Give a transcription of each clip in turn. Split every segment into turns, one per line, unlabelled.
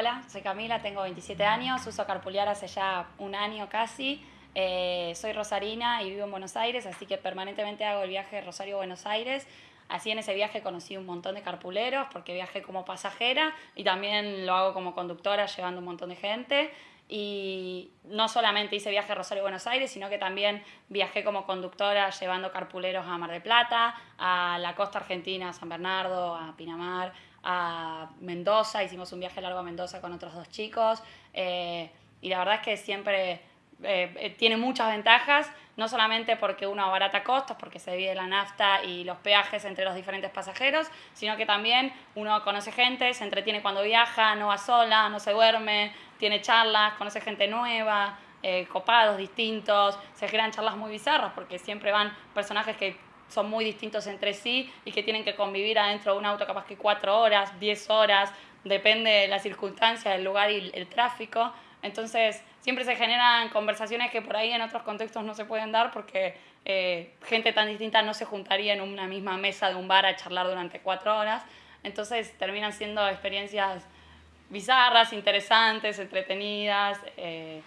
Hola, soy Camila, tengo 27 años, uso carpulear hace ya un año casi. Eh, soy rosarina y vivo en Buenos Aires, así que permanentemente hago el viaje Rosario-Buenos Aires. Así en ese viaje conocí un montón de carpuleros porque viajé como pasajera y también lo hago como conductora llevando un montón de gente. Y no solamente hice viaje Rosario-Buenos Aires, sino que también viajé como conductora llevando carpuleros a Mar del Plata, a la costa argentina, a San Bernardo, a Pinamar, a Mendoza. Hicimos un viaje largo a Mendoza con otros dos chicos. Eh, y la verdad es que siempre eh, eh, tiene muchas ventajas, no solamente porque uno abarata costos, porque se divide la nafta y los peajes entre los diferentes pasajeros, sino que también uno conoce gente, se entretiene cuando viaja, no va sola, no se duerme, tiene charlas, conoce gente nueva, eh, copados, distintos, se generan charlas muy bizarras porque siempre van personajes que son muy distintos entre sí y que tienen que convivir adentro de un auto capaz que cuatro horas, diez horas, depende de la circunstancia, del lugar y el tráfico. Entonces, siempre se generan conversaciones que por ahí en otros contextos no se pueden dar porque eh, gente tan distinta no se juntaría en una misma mesa de un bar a charlar durante cuatro horas. Entonces, terminan siendo experiencias bizarras, interesantes, entretenidas, eh,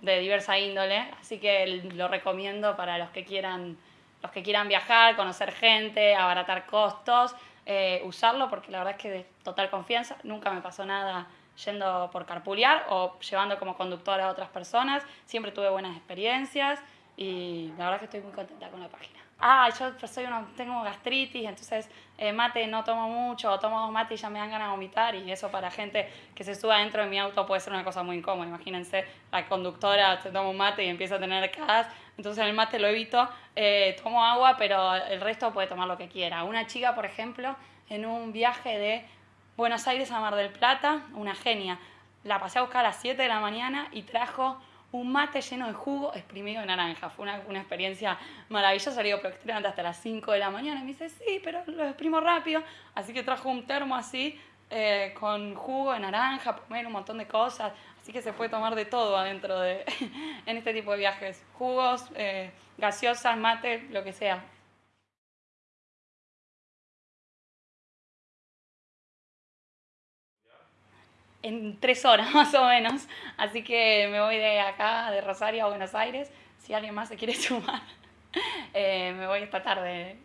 de diversa índole. Así que lo recomiendo para los que quieran, los que quieran viajar, conocer gente, abaratar costos, eh, usarlo porque la verdad es que de total confianza, nunca me pasó nada yendo por carpulear o llevando como conductora a otras personas. Siempre tuve buenas experiencias y la verdad que estoy muy contenta con la página. Ah, yo soy uno, tengo gastritis, entonces eh, mate no tomo mucho, o tomo dos mates y ya me dan ganas de vomitar y eso para gente que se suba dentro de mi auto puede ser una cosa muy incómoda. Imagínense, la conductora se toma un mate y empieza a tener gas, entonces el mate lo evito, eh, tomo agua, pero el resto puede tomar lo que quiera. Una chica, por ejemplo, en un viaje de Buenos Aires a Mar del Plata, una genia. La pasé a buscar a las 7 de la mañana y trajo un mate lleno de jugo exprimido de naranja. Fue una, una experiencia maravillosa. Le digo, pero estoy hasta las 5 de la mañana. Y me dice, sí, pero lo exprimo rápido. Así que trajo un termo así, eh, con jugo de naranja, comer un montón de cosas. Así que se puede tomar de todo adentro de, en este tipo de viajes. Jugos, eh, gaseosas, mate, lo que sea. En tres horas más o menos. Así que me voy de acá, de Rosario a Buenos Aires. Si alguien más se quiere sumar, eh, me voy esta tarde.